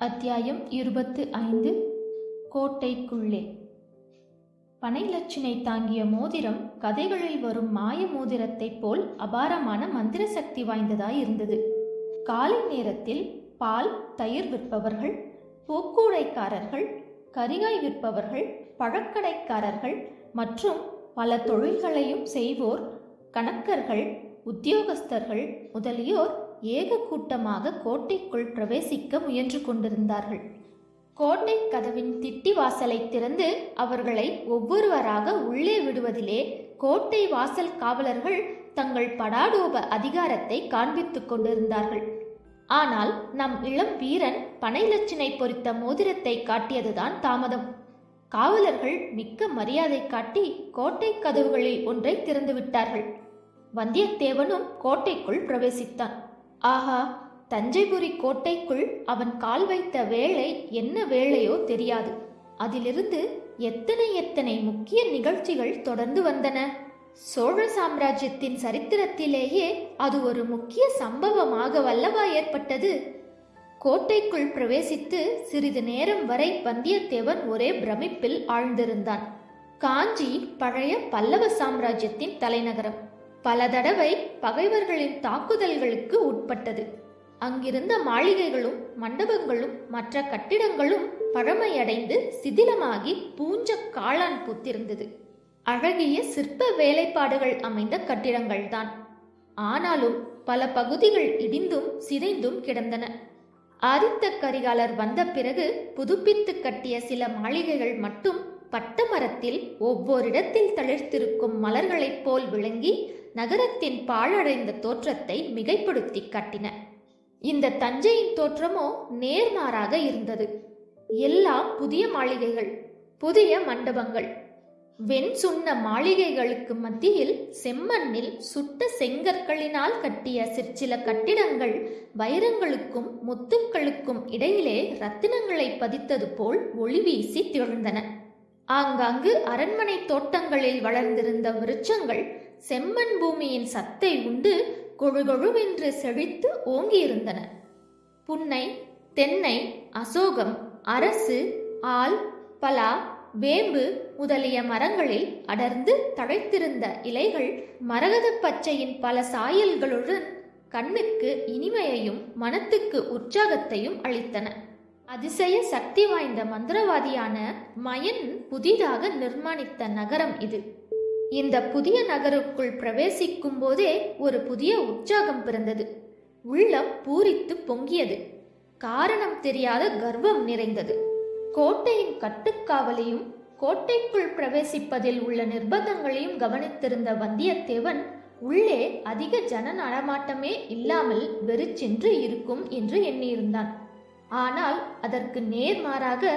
அத்தியாயம் இருபத்து ஐந்து கோட்டைக்குள்ளே. பனைலட்சினை தாங்கிய மோதிரம் கதைகளில் வரும் மாய மோதிரத்தைப் போல் அபாரமான மந்திர சக்தி வாய்ந்ததாய் இருந்தது. காலை நேரத்தில் பால் தயிர் விற்பவர்கள் பூக்கூடைக்காரர்கள் கரிகாய் விற்பவர்கள் பழக்கடைக்காரர்கள் மற்றும் பல தொழில்களையும் செய்வோர் கணக்கர்கள் உத்தியோகஸ்தர்கள் முதலியோர் ஏக கூட்டமாக கோட்டைக்குள் பிரவேசிக்க முயன்று கொண்டிருந்தார்கள். கோட்டை கதவின் திட்டி வாசலை திறந்து அவர்களை ஒவ்வொருவராக உள்ளே விடுவதிலே கோட்டை வாசல் காவலர்கள் தங்கள் படாடோப அதிகாரத்தை காண்பித்துக் கொண்டிருந்தார்கள். ஆனால் நம் இளம் வீரன் பனைலட்சினை பொறித்த மோதிரத்தை காட்டியதுதான் தாமதம். காவலர்கள் மிக்க மரியாதை காட்டி கோட்டை கதவுகளில் ஒன்றை திறந்து விட்டார்கள் வந்தியத்தேவனும் கோட்டைக்குள் பிரவேசித்தான். ஆஹா தஞ்சைபுரி கோட்டைக்குள் அவன் கால் வைத்த வேளை என்ன வேளையோ தெரியாது. அதிலிருந்து எத்தனை எத்தனை முக்கிய நிகழ்ச்சிகள் தொடர்ந்து வந்தன. சோழ சாம்ராஜ்யத்தின் சரித்திரத்திலேயே அது ஒரு முக்கிய சம்பவமாக வல்லவா ஏற்பட்டது. கோட்டைக்குள் பிரவேசித்து சிறிது நேரம் வரை வந்தியத்தேவன் ஒரே பிரமிப்பில் ஆழ்ந்திருந்தான். காஞ்சி பழைய பல்லவ சாம்ராஜ்யத்தின் தலைநகரம். பல தடவை பகைவர்களின் தாக்குதல்களுக்கு உட்பட்டது. அங்கிருந்த மாளிகைகளும் மண்டபங்களும் மற்ற கட்டிடங்களும் பழமையடைந்து சிதிலமாகி பூஞ்ச காளான் பூத்திருந்தது. அழகிய சிற்ப வேலைப்பாடுகள் அமைந்த கட்டிடங்கள்தான். ஆனாலும் பல பகுதிகள் இடிந்தும் சிதைந்தும் கிடந்தன. ஆதித்த கரிகாலர் வந்த பிறகு புதுப்பித்து கட்டிய சில மாளிகைகள் மட்டும் பட்டமரத்தில் ஒவ்வொரிடத்தில் தளிர்த்திருக்கும் மலர்களைப் போல் விளங்கி நகரத்தின் பாழடைந்த தோற்றத்தை மிகைப்படுத்தி கட்டின. இந்த தஞ்சையின் தோற்றமோ நேர்மாறாக இருந்தது. எல்லாம் புதிய மாளிகைகள் புதிய மண்டபங்கள். வெண் சுண்ண மாளிகைகளுக்கு மத்தியில் செம்மண்ணில் சுட்ட செங்கற்களினால் கட்டிய சிற்சில கட்டிடங்கள் வைரங்களுக்கும் முத்துக்களுக்கும் இடையிலே ரத்தினங்களை பதித்தது போல் ஒளி வீசி திகழ்ந்தன. ஆங்காங்கு அரண்மனை தோட்டங்களில் வளர்ந்திருந்த விருட்சங்கள் செம்மண் பூமியின் சத்தை உண்டு கொழுகொழுவென்று செழித்து ஓங்கியிருந்தன. புன்னை தென்னை அசோகம் அரசு ஆல் பலா வேம்பு முதலிய மரங்களில் அடர்ந்து தழைத்திருந்த இலைகள் மரகத பச்சையின் பல சாயல்களுடன் கண்ணுக்கு இனிமையையும் மனத்துக்கு உற்சாகத்தையும் அளித்தன. அதிசய சக்தி வாய்ந்த மந்திரவாதியான மயன் புதிதாக நிர்மாணித்த நகரம் இது. இந்த புதிய நகருக்குள் பிரவேசிக்கும் போதே ஒரு புதிய உற்சாகம் பிறந்தது. உள்ளம் பூரித்து பொங்கியது. காரணம் தெரியாத கர்வம் நிறைந்தது. கோட்டையின் கட்டுக்காவலையும் கோட்டைக்குள் பிரவேசிப்பதில் உள்ள நிர்பந்தங்களையும் கவனித்திருந்த வந்தியத்தேவன் உள்ளே அதிக ஜன நடமாட்டமே இல்லாமல் வெறிச்சென்று இருக்கும் என்று எண்ணியிருந்தான். ஆனால் அதற்கு நேர்மாறாக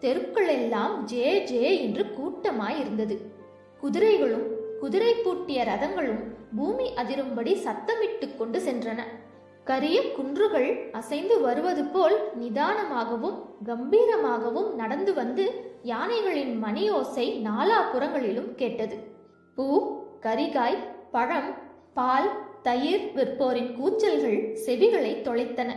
தெருக்களெல்லாம் ஜே ஜே என்று கூட்டமாயிருந்தது. குதிரைகளும் குதிரை பூட்டிய ரதங்களும் பூமி அதிரும்படி சத்தமிட்டு கொண்டு சென்றன. கரிய குன்றுகள் அசைந்து வருவது போல் நிதானமாகவும் கம்பீரமாகவும் நடந்து வந்து யானைகளின் மணியோசை நாலாபுறங்களிலும் கேட்டது. பூ கரிகாய் பழம் பால் தயிர் விற்போரின் கூச்சல்கள் செவிகளை தொலைத்தன.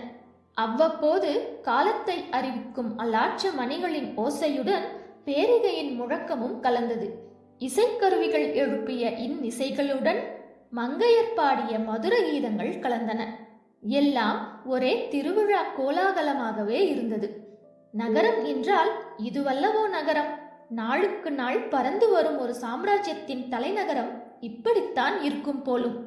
அவ்வப்போது காலத்தை அறிவிக்கும் அலாட்ச மணிகளின் ஓசையுடன் பேரிகையின் முழக்கமும் கலந்தது. இசைக்கருவிகள் எழுப்பிய இன்னிசைகளுடன் மங்கையர் பாடிய மதுர கீதங்கள் கலந்தன. எல்லாம் ஒரே திருவிழா கோலாகலமாகவே இருந்தது. நகரம் என்றால் இதுவல்லவோ நகரம். நாளுக்கு நாள் பறந்து வரும் ஒரு சாம்ராஜ்யத்தின் தலைநகரம் இப்படித்தான் இருக்கும் போலும்.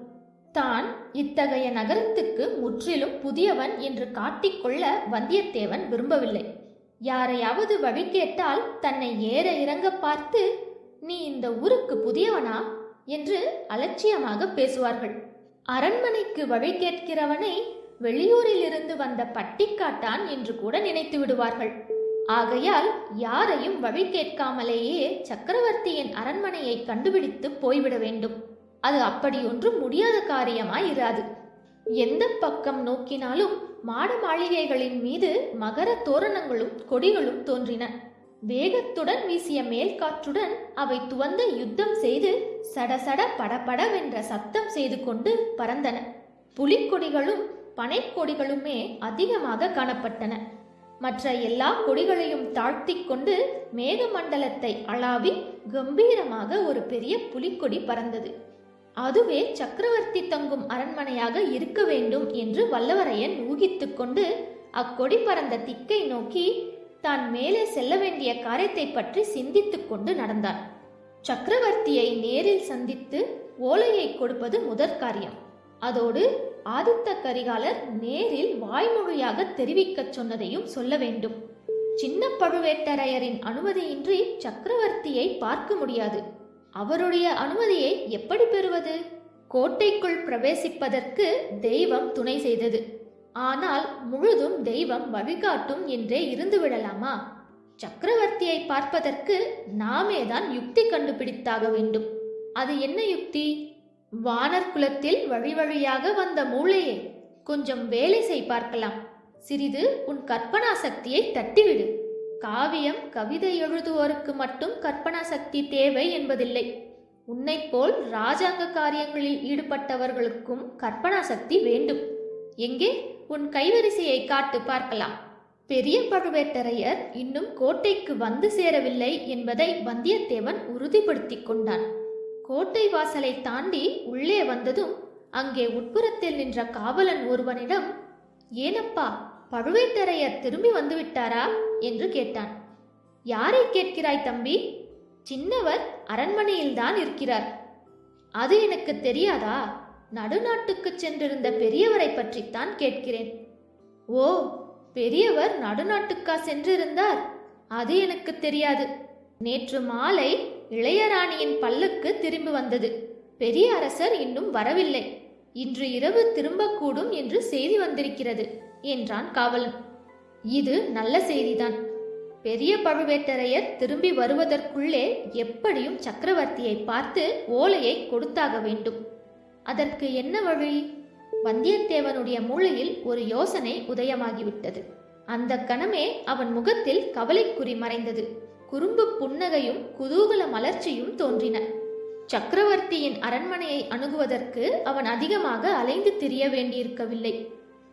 தான் இத்தகைய நகரத்துக்கு முற்றிலும் புதியவன் என்று காட்டிக்கொள்ள வந்தியத்தேவன் விரும்பவில்லை. யாரையாவது வழி கேட்டால் தன்னை ஏற இறங்க பார்த்து நீ இந்த ஊருக்கு புதியவனா? என்று அலட்சியமாக பேசுவார்கள். அரண்மனைக்கு வழி கேட்கிறவனை வெளியூரில் இருந்து வந்த பட்டிக்காட்டான் என்று கூட நினைத்து விடுவார்கள். ஆகையால் யாரையும் வழி கேட்காமலேயே சக்கரவர்த்தியின் அரண்மனையை கண்டுபிடித்து போய்விட வேண்டும். அது அப்படி ஒன்றும் முடியாத காரியமாய் இராது எந்த பக்கம் நோக்கினாலும் மாட மாளிகைகளின் மீது மகர தோரணங்களும் கொடிகளும் தோன்றின. வேகத்துடன் வீசிய மேல் காற்றுடன் அவை துவந்த யுத்தம் செய்து சடசட படபடவென்ற சத்தம் செய்து கொண்டு பறந்தன. புலிக்கொடிகளும் பனைக்கொடிகளுமே அதிகமாக காணப்பட்டன. மற்ற எல்லா கொடிகளையும் தாழ்த்தி கொண்டு மேகமண்டலத்தை அளாவி கம்பீரமாக ஒரு பெரிய புலிக்கொடி பறந்தது. அதுவே சக்கரவர்த்தி தங்கும் அரண்மனையாக இருக்க வேண்டும் என்று வல்லவரையன் ஊகித்துக்கொண்டு அக்கொடி பறந்த திக்கை நோக்கி தான் மேலே செல்ல வேண்டிய காரியத்தை பற்றி சிந்தித்துக் கொண்டு நடந்தான் சக்கரவர்த்தியை நேரில் சந்தித்து ஓலையை கொடுப்பது முதற் காரியம். அதோடு ஆதித்த கரிகாலர் நேரில் வாய்மொழியாக தெரிவிக்கச் சொன்னதையும் சொல்ல வேண்டும். சின்ன பழுவேட்டரையரின் அனுமதியின்றி சக்கரவர்த்தியை பார்க்க முடியாது. அவருடைய அனுமதியை எப்படி பெறுவது? கோட்டைக்குள் பிரவேசிப்பதற்கு தெய்வம் துணை செய்தது. ஆனால் முழுதும் தெய்வம் வழிகாட்டும் என்றே இருந்து விடலாமா சக்கரவர்த்தியை பார்ப்பதற்கு நாமே தான் யுக்தி கண்டுபிடித்தாக வேண்டும். அது என்ன யுக்தி? வானர் குலத்தில் வழி வழியாக வந்த மூளையே. கொஞ்சம் வேலை செய் பார்க்கலாம். சிறிது உன் கற்பனா சக்தியை தட்டிவிடு. காவியம் கவிதை எழுதுவோருக்கு மட்டும் கற்பனா சக்தி தேவை என்பதில்லை. உன்னைப் போல் ராஜாங்க காரியங்களில் ஈடுபட்டவர்களுக்கும் கற்பனா சக்தி வேண்டும். எங்கே? உன் கைவரிசையை காட்டு பார்க்கலாம். பெரிய பழுவேட்டரையர் இன்னும் கோட்டைக்கு வந்து சேரவில்லை என்பதை வந்தியத்தேவன் உறுதிப்படுத்திக் கொண்டான். கோட்டை வாசலை தாண்டி உள்ளே வந்ததும் அங்கே உட்புறத்தில் நின்ற காவலன் ஒருவனிடம் ஏனப்பா பழுவேட்டரையர் திரும்பி வந்துவிட்டாரா? என்று கேட்டான். யாரை கேட்கிறாய் தம்பி? சின்னவர் அரண்மனையில்தான் இருக்கிறார். அது எனக்கு தெரியாதா? நடுநாட்டுக்கு சென்றிருந்த பெரியவரை பற்றித்தான் கேட்கிறேன். ஓ பெரியவர் நடுநாட்டுக்கா சென்றிருந்தார்? அது எனக்கு தெரியாது. நேற்று மாலை இளையராணியின் பல்லுக்கு திரும்பி வந்தது. பெரிய அரசர் இன்னும் வரவில்லை. இன்று இரவு திரும்பக்கூடும் என்று செய்தி வந்திருக்கிறது என்றான் காவலன். இது நல்ல செய்திதான். பெரிய பழுவேட்டரையர் திரும்பி வருவதற்குள்ளே எப்படியும் சக்கரவர்த்தியை பார்த்து ஓலையை கொடுத்தாக வேண்டும். அதற்கு என்ன வழி? வந்தியத்தேவனுடைய மூளையில் ஒரு யோசனை உதயமாகிவிட்டது. அந்த கணமே அவன் முகத்தில் கவலைக்குறி மறைந்தது. குறும்பு புன்னகையும் குதூகல மலர்ச்சியும் தோன்றின. சக்கரவர்த்தியின் அரண்மனையை அணுகுவதற்கு அவன் அதிகமாக அலைந்து திரிய வேண்டியிருக்கவில்லை.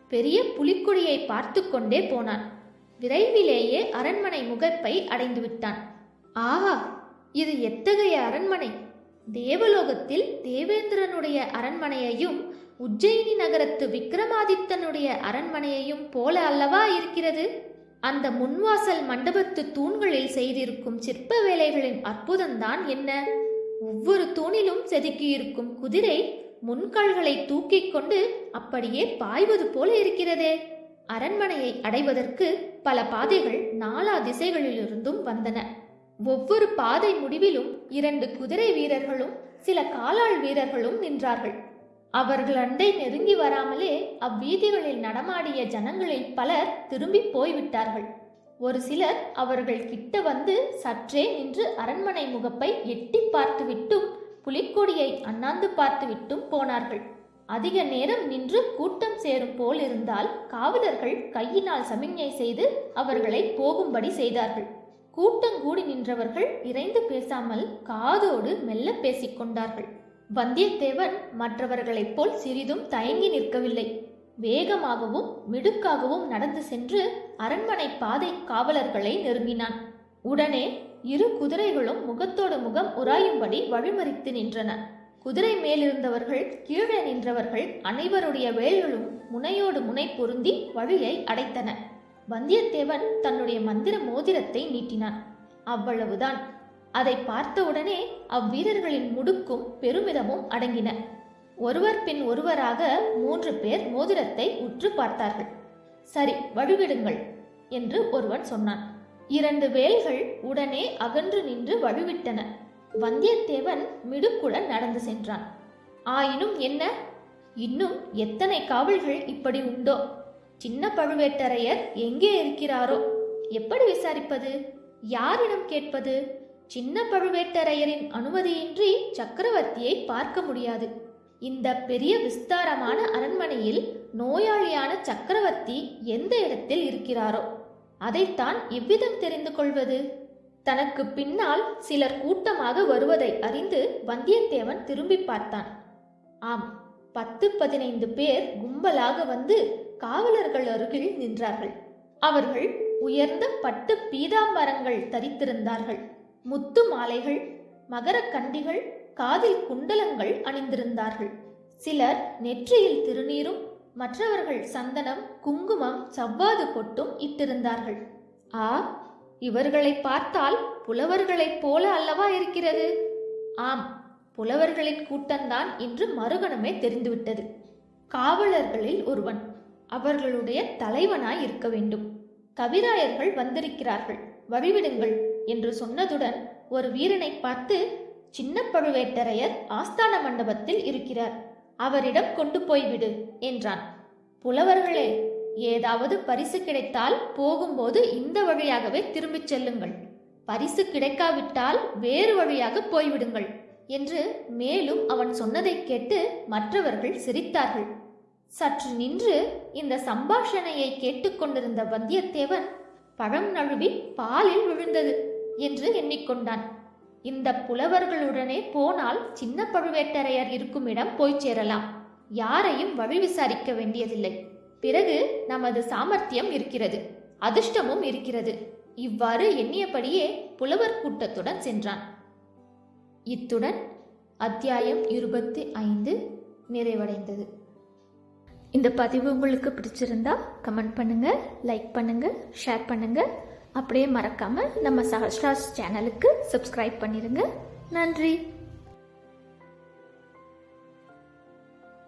பெரிய புலிக்குடியை பார்த்து கொண்டே போனான். விரைவிலேயே அரண்மனை முகப்பை அடைந்துவிட்டான். ஆஹா! இது எத்தகைய அரண்மனை? தேவலோகத்தில் தேவேந்திரனுடைய அரண்மனையையும் உஜ்ஜயினி நகரத்து விக்ரமாதித்தனுடைய அரண்மனையையும் போல அல்லவா இருக்கிறது? அந்த முன்வாசல் மண்டபத்து தூண்களில் செய்திருக்கும் சிற்ப வேலைகளின் அற்புதம்தான் என்ன? ஒவ்வொரு தூணிலும் செதுக்கியிருக்கும் குதிரை முன்கால்களை தூக்கிக் கொண்டு அப்படியே பாய்வது போல இருக்கிறதே. அரண்மனையை அடைவதற்கு பல பாதைகள் நாலா திசைகளிலிருந்தும் வந்தன. ஒவ்வொரு பாதை முடிவிலும் இரண்டு குதிரை வீரர்களும் சில காலாள் வீரர்களும் நின்றார்கள். அவர்கள் அண்டை நெருங்கி வராமலே அவ்வீதிகளில் நடமாடிய ஜனங்களில் பலர் திரும்பி போய்விட்டார்கள். ஒரு சிலர் அவர்கள் கிட்ட வந்து சற்றே நின்று அரண்மனை முகப்பை எட்டி பார்த்துவிட்டும் புலிக்கொடியை அண்ணாந்து பார்த்துவிட்டும் போனார்கள். அதிக நேரம் நின்று கூட்டம் சேரும் போல் இருந்தால் காவலர்கள் கையினால் சமிஞ்ஞை செய்து அவர்களை போகும்படி செய்தார்கள். கூட்டங்கூடி நின்றவர்கள் இறைந்து பேசாமல் காதோடு மெல்ல பேசிக்கொண்டார்கள் வந்தியத்தேவன் மற்றவர்களைப் போல் சிறிதும் தயங்கி நிற்கவில்லை. வேகமாகவும் மிடுக்காகவும் நடந்து சென்று அரண்மனை பாதை காவலர்களை நெருங்கினான். உடனே இரு குதிரைகளும் முகத்தோடு முகம் உராயும்படி வழிமறித்து நின்றன. குதிரை மேலிருந்தவர்கள் கீழே நின்றவர்கள் அனைவருடைய வேல்களும் முனையோடு முனை பொருந்தி வழியை அடைத்தன. வந்தியத்தேவன் தன்னுடைய மந்திர மோதிரத்தை நீட்டினான். அவ்வளவுதான். அதை பார்த்தவுடனே அவ்வீரர்களின் முடுக்கும் பெருமிதமும் அடங்கின. ஒருவர் பின் ஒருவராக மூன்று பேர் மோதிரத்தை உற்று பார்த்தார்கள். சரி வழிவிடுங்கள் என்று ஒருவன் சொன்னான். இரண்டு வேல்கள் உடனே அகன்று நின்று வழிவிட்டன. வந்தியத்தேவன் மிடுக்குடன் நடந்து சென்றான். ஆயினும் என்ன? இன்னும் எத்தனை காவல்கள் இப்படி உண்டோ? சின்ன பழுவேட்டரையர் எங்கே இருக்கிறாரோ? எப்படி விசாரிப்பது? யாரிடம் கேட்பது? சின்ன பழுவேட்டரையரின் அனுமதியின்றி சக்கரவர்த்தியை பார்க்க முடியாது. இந்த பெரிய விஸ்தாரமான அரண்மனையில் நோயாளியான சக்கரவர்த்தி எந்த இடத்தில் இருக்கிறாரோ? அதைத்தான் எவ்விதம் தெரிந்து கொள்வது. தனக்கு பின்னால் சிலர் கூட்டமாக வருவதை அறிந்து வந்தியத்தேவன் திரும்பி பார்த்தான். ஆம் பத்து பதினைந்து பேர் கும்பலாக வந்து காவலர்கள் அருகில் நின்றார்கள். அவர்கள் உயர்ந்த பட்டு பீதாம்பரங்கள் தரித்திருந்தார்கள். முத்து மாலைகள் மகரக்கண்டிகள் காதில் குண்டலங்கள் அணிந்திருந்தார்கள். சிலர் நெற்றியில் திருநீரும் மற்றவர்கள் சந்தனம் குங்குமம் சவ்வாது பொட்டும் இட்டிருந்தார்கள். ஆ இவர்களை பார்த்தால் புலவர்களைப் போல அல்லவா இருக்கிறது? ஆம் புலவர்களின் கூட்டம்தான் இன்று மறுகணமே தெரிந்துவிட்டது. காவலர்களில் ஒருவன் அவர்களுடைய தலைவனாய் இருக்க வேண்டும். கவிராயர்கள் வந்திருக்கிறார்கள். வழிவிடுங்கள் என்று சொன்னதுடன் ஒரு வீரனை பார்த்து சின்ன பழுவேட்டரையர் ஆஸ்தான மண்டபத்தில் இருக்கிறார். அவரிடம் கொண்டு போய்விடு என்றான். புலவர்களே ஏதாவது பரிசு கிடைத்தால் போகும்போது இந்த வழியாகவே திரும்பிச் செல்லுங்கள். பரிசு கிடைக்காவிட்டால் வேறு வழியாக போய்விடுங்கள் என்று மேலும் அவன் சொன்னதைக் கேட்டு மற்றவர்கள் சிரித்தார்கள். சற்று நின்று இந்த சம்பாஷணையை கேட்டுக்கொண்டிருந்த வந்தியத்தேவன் பழம் நழுவி பாலில் விழுந்தது என்று எண்ணிக்கொண்டான். இந்த புலவர்களுடனே போனால் சின்ன பழுவேட்டரையர் இருக்கும் இடம் போய்ச் சேரலாம். யாரையும் வழி விசாரிக்க வேண்டியதில்லை. பிறகு நமது சாமர்த்தியம் இருக்கிறது அதிர்ஷ்டமும் இருக்கிறது. இவ்வாறு எண்ணியபடியே புலவர் கூட்டத்துடன் சென்றான். இத்துடன் அத்தியாயம் இருபத்தி ஐந்து நிறைவடைந்தது. இந்த பதிவு உங்களுக்கு பிடிச்சிருந்தா கமெண்ட் பண்ணுங்கள் லைக் பண்ணுங்கள் ஷேர் பண்ணுங்கள் அப்படியே மறக்காமல் நம்ம சஹஸ்ராஸ் சேனலுக்கு சப்ஸ்கிரைப் பண்ணிடுங்க நன்றி.